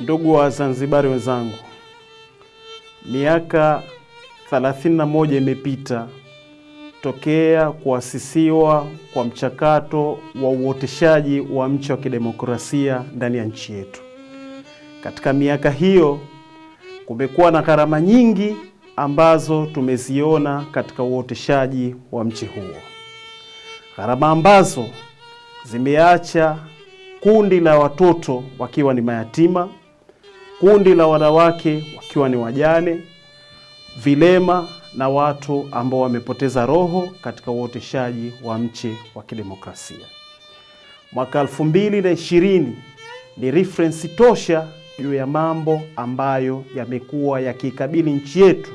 Ndugu wa Zanzibari wenzangu, miaka 31 imepita tokea kuasisiwa kwa mchakato wa uoteshaji wa mche wa kidemokrasia ndani ya nchi yetu. Katika miaka hiyo kumekuwa na gharama nyingi ambazo tumeziona katika uoteshaji wa mche huo, gharama ambazo zimeacha kundi la watoto wakiwa ni mayatima, kundi la wanawake wakiwa ni wajane, vilema na watu ambao wamepoteza roho katika uoteshaji wa mche wa kidemokrasia. Mwaka 2020 ni reference tosha juu ya mambo ambayo yamekuwa yakikabili nchi yetu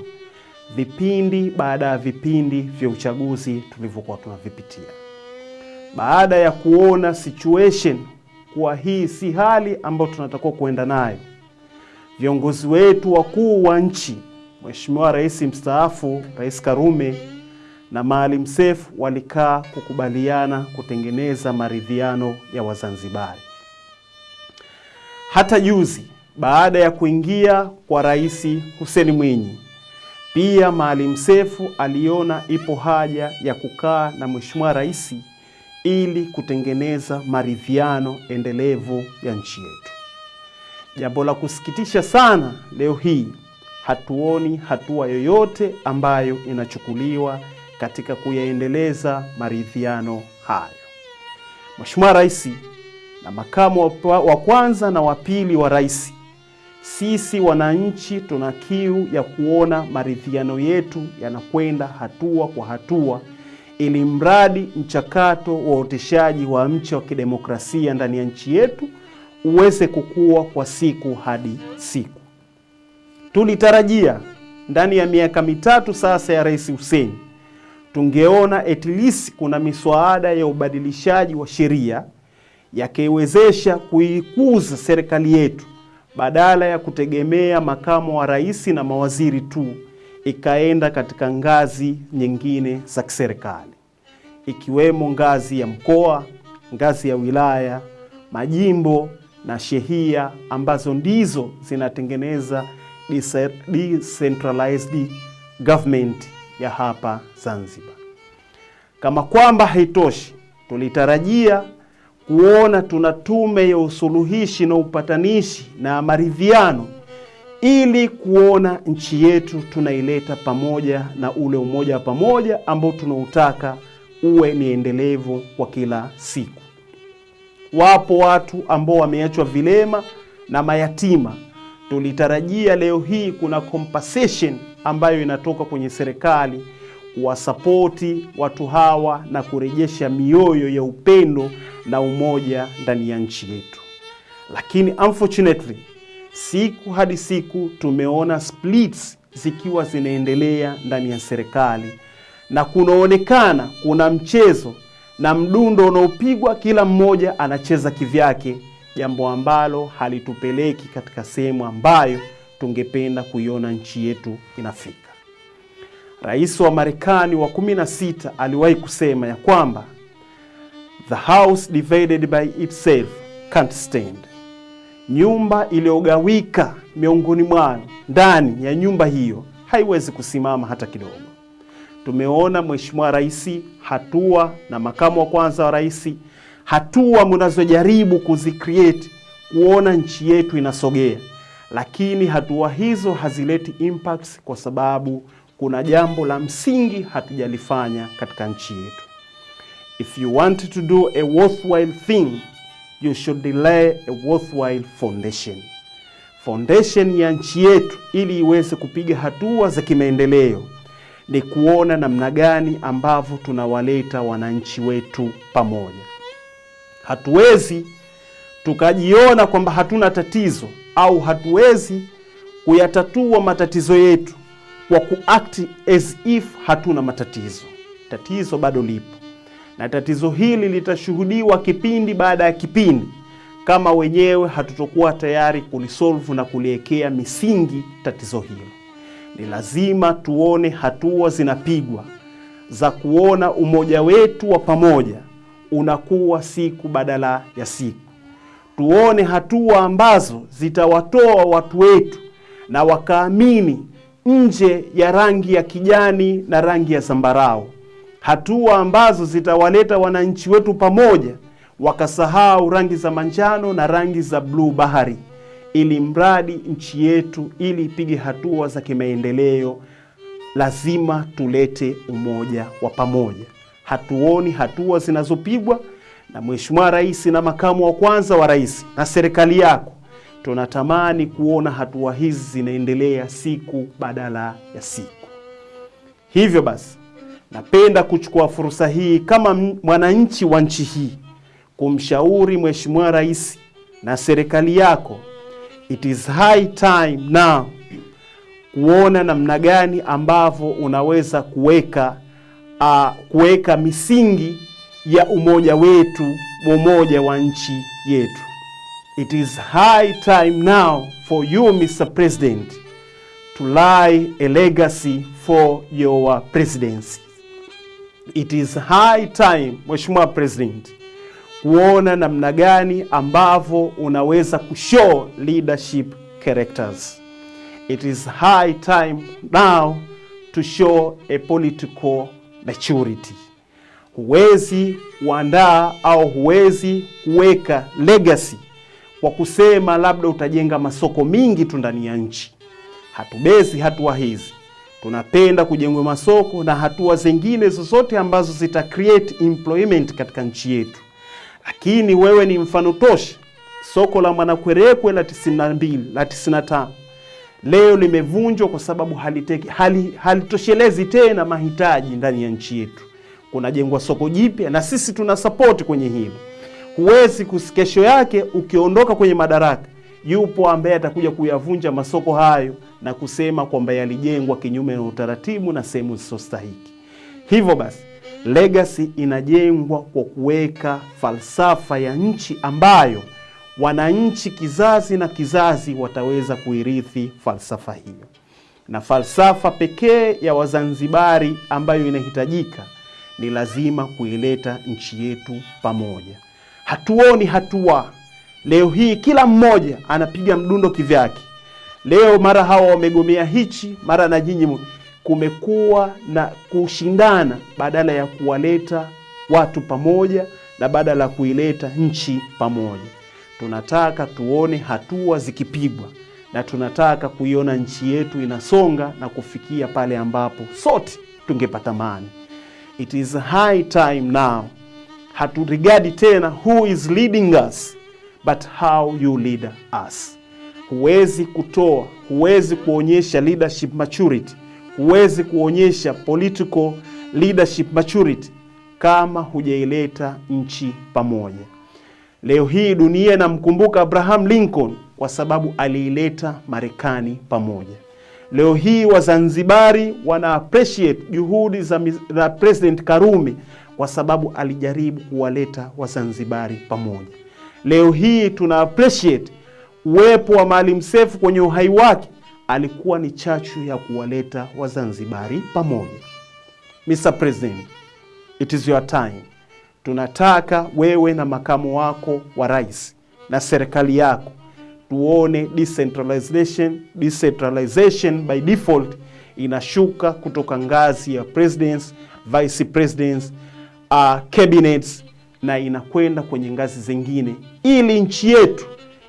vipindi baada ya vipindi vya uchaguzi tulivyokuwa tunavipitia. Baada ya kuona situation kuwa hii si hali ambayo tunatakiwa kuenda nayo, viongozi wetu wakuu wa nchi, Mheshimiwa Rais mstaafu Rais Karume na Maalim Seif walikaa kukubaliana kutengeneza maridhiano ya Wazanzibari. Hata juzi baada ya kuingia kwa Rais Hussein Mwinyi, pia Maalim Seif aliona ipo haja ya kukaa na Mheshimiwa Rais ili kutengeneza maridhiano endelevu ya nchi yetu. Jambo la kusikitisha sana, leo hii hatuoni hatua yoyote ambayo inachukuliwa katika kuyaendeleza maridhiano hayo. Mheshimiwa Rais na makamu wa kwanza na wa pili wa rais, sisi wananchi tuna kiu ya kuona maridhiano yetu yanakwenda hatua kwa hatua ili mradi mchakato wa uoteshaji wa mche wa kidemokrasia ndani ya nchi yetu uweze kukua kwa siku hadi siku. Tulitarajia ndani ya miaka mitatu sasa ya Rais Hussein tungeona at least kuna miswada ya ubadilishaji wa sheria yakiwezesha kuikuza serikali yetu badala ya kutegemea makamo wa rais na mawaziri tu ikaenda katika ngazi nyingine za kiserikali ikiwemo ngazi ya mkoa, ngazi ya wilaya, majimbo na shehia ambazo ndizo zinatengeneza decentralized government ya hapa Zanzibar. Kama kwamba haitoshi, tulitarajia kuona tuna tume ya usuluhishi na upatanishi na maridhiano ili kuona nchi yetu tunaileta pamoja na ule umoja wa pamoja ambao tunautaka uwe ni endelevu kwa kila siku. Wapo watu ambao wameachwa vilema na mayatima. Tulitarajia leo hii kuna compensation ambayo inatoka kwenye serikali kuwasapoti watu hawa na kurejesha mioyo ya upendo na umoja ndani ya nchi yetu, lakini unfortunately siku hadi siku tumeona splits zikiwa zinaendelea ndani ya serikali na kunaonekana kuna mchezo na mdundo unaopigwa, kila mmoja anacheza kivyake, jambo ambalo halitupeleki katika sehemu ambayo tungependa kuiona nchi yetu inafika. Rais wa Marekani wa 16 aliwahi kusema ya kwamba the house divided by itself can't stand nyumba iliyogawika miongoni mwao ndani ya nyumba hiyo haiwezi kusimama hata kidogo. Tumeona Mheshimiwa Rais hatua na makamu wa kwanza wa rais, hatua mnazojaribu kuzicreate kuona nchi yetu inasogea, lakini hatua hizo hazileti impacts kwa sababu kuna jambo la msingi hatujalifanya katika nchi yetu. If you want to do a worthwhile thing you should lay a worthwhile foundation. Foundation ya nchi yetu ili iweze kupiga hatua za kimaendeleo ni kuona namna gani ambavyo tunawaleta wananchi wetu pamoja. Hatuwezi tukajiona kwamba hatuna tatizo au hatuwezi kuyatatua matatizo yetu kwa kuact as if hatuna matatizo. Tatizo bado lipo na tatizo hili litashuhudiwa kipindi baada ya kipindi kama wenyewe hatutokuwa tayari kulisolve na kuliwekea misingi tatizo hilo. Ni lazima tuone hatua zinapigwa za kuona umoja wetu wa pamoja unakuwa siku badala ya siku. tuone hatua ambazo zitawatoa watu wetu na wakaamini nje ya rangi ya kijani na rangi ya zambarau, hatua ambazo zitawaleta wananchi wetu pamoja, wakasahau rangi za manjano na rangi za bluu bahari, ili mradi nchi yetu ili ipige hatua za kimaendeleo, lazima tulete umoja wa pamoja. Hatuoni hatua zinazopigwa na Mheshimiwa Rais na makamu wa kwanza wa rais na serikali yako. Tunatamani kuona hatua hizi zinaendelea siku badala ya siku. Hivyo basi, napenda kuchukua fursa hii kama mwananchi wa nchi hii kumshauri Mheshimiwa Rais na serikali yako, it is high time now kuona namna gani ambavyo unaweza kuweka uh, kuweka misingi ya umoja wetu, umoja wa nchi yetu. It is high time now for you Mr. President to lay a legacy for your presidency. It is high time Mheshimiwa President kuona namna gani ambavyo unaweza kushow leadership characters. It is high time now to show a political maturity. Huwezi kuandaa au huwezi kuweka legacy kwa kusema labda utajenga masoko mingi tu ndani ya nchi. Hatubezi hatua hizi, tunapenda kujengwa masoko na hatua zingine zozote ambazo zita create employment katika nchi yetu. Lakini wewe ni mfano tosha. Soko la Mwanakwerekwe la 92 la 95 leo limevunjwa kwa sababu haliteki, hali, halitoshelezi tena mahitaji ndani ya nchi yetu. Kunajengwa soko jipya na sisi tuna support kwenye hilo. Huwezi kesho yake ukiondoka kwenye madaraka, yupo ambaye atakuja kuyavunja masoko hayo na kusema kwamba yalijengwa kinyume na utaratibu na sehemu zisizostahiki. Hivyo basi legacy inajengwa kwa kuweka falsafa ya nchi ambayo wananchi kizazi na kizazi wataweza kuirithi falsafa hiyo, na falsafa pekee ya Wazanzibari ambayo inahitajika ni lazima kuileta nchi yetu pamoja. Hatuoni hatua leo hii, kila mmoja anapiga mdundo kivyake. Leo mara hawa wamegomea hichi, mara na nyinyi. Kumekuwa na kushindana badala ya kuwaleta watu pamoja na badala ya kuileta nchi pamoja. Tunataka tuone hatua zikipigwa na tunataka kuiona nchi yetu inasonga na kufikia pale ambapo sote tungepata amani. It is high time now. Haturigadi tena who is leading us but how you lead us. Huwezi kutoa, huwezi kuonyesha leadership maturity, huwezi kuonyesha political leadership maturity kama hujaileta nchi pamoja. Leo hii dunia inamkumbuka Abraham Lincoln kwa sababu aliileta Marekani pamoja. Leo hii Wazanzibari wana appreciate juhudi za, za President Karume kwa sababu alijaribu kuwaleta Wazanzibari pamoja. Leo hii tuna appreciate uwepo wa Maalim Seif kwenye uhai wake, alikuwa ni chachu ya kuwaleta Wazanzibari pamoja. Mr. President, it is your time. Tunataka wewe na makamu wako wa rais na serikali yako tuone decentralization, decentralization by default inashuka kutoka ngazi ya presidents, vice presidents, uh, cabinets na inakwenda kwenye ngazi zingine, ili nchi yetu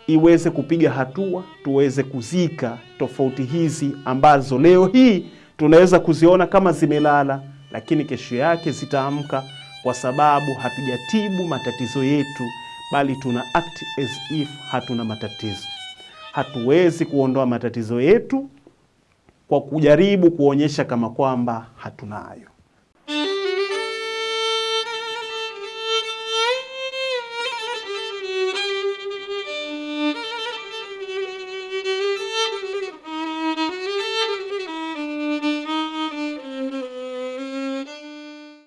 iweze kupiga hatua, tuweze kuzika tofauti hizi ambazo leo hii tunaweza kuziona kama zimelala, lakini kesho yake zitaamka kwa sababu hatujatibu matatizo yetu, bali tuna act as if hatuna matatizo. Hatuwezi kuondoa matatizo yetu kwa kujaribu kuonyesha kama kwamba hatunayo.